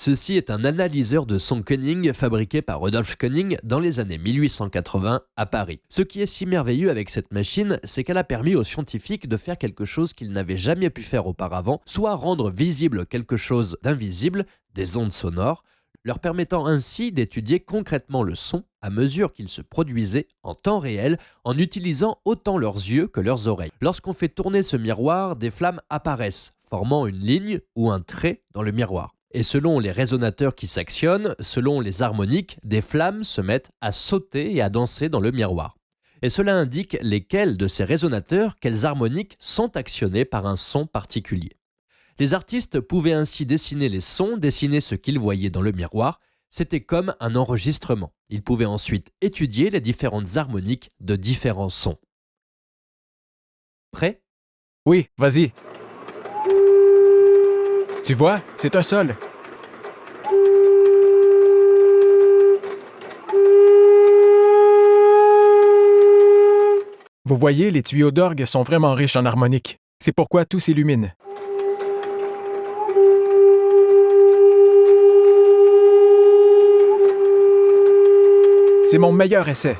Ceci est un analyseur de son Koenig fabriqué par Rudolf Koenig dans les années 1880 à Paris. Ce qui est si merveilleux avec cette machine, c'est qu'elle a permis aux scientifiques de faire quelque chose qu'ils n'avaient jamais pu faire auparavant, soit rendre visible quelque chose d'invisible, des ondes sonores, leur permettant ainsi d'étudier concrètement le son à mesure qu'il se produisait en temps réel en utilisant autant leurs yeux que leurs oreilles. Lorsqu'on fait tourner ce miroir, des flammes apparaissent, formant une ligne ou un trait dans le miroir. Et selon les résonateurs qui s'actionnent, selon les harmoniques, des flammes se mettent à sauter et à danser dans le miroir. Et cela indique lesquels de ces résonateurs, quelles harmoniques sont actionnés par un son particulier. Les artistes pouvaient ainsi dessiner les sons, dessiner ce qu'ils voyaient dans le miroir. C'était comme un enregistrement. Ils pouvaient ensuite étudier les différentes harmoniques de différents sons. Prêt? Oui, vas-y. Tu vois, c'est un sol. Vous voyez, les tuyaux d'orgue sont vraiment riches en harmoniques. C'est pourquoi tout s'illumine. C'est mon meilleur essai.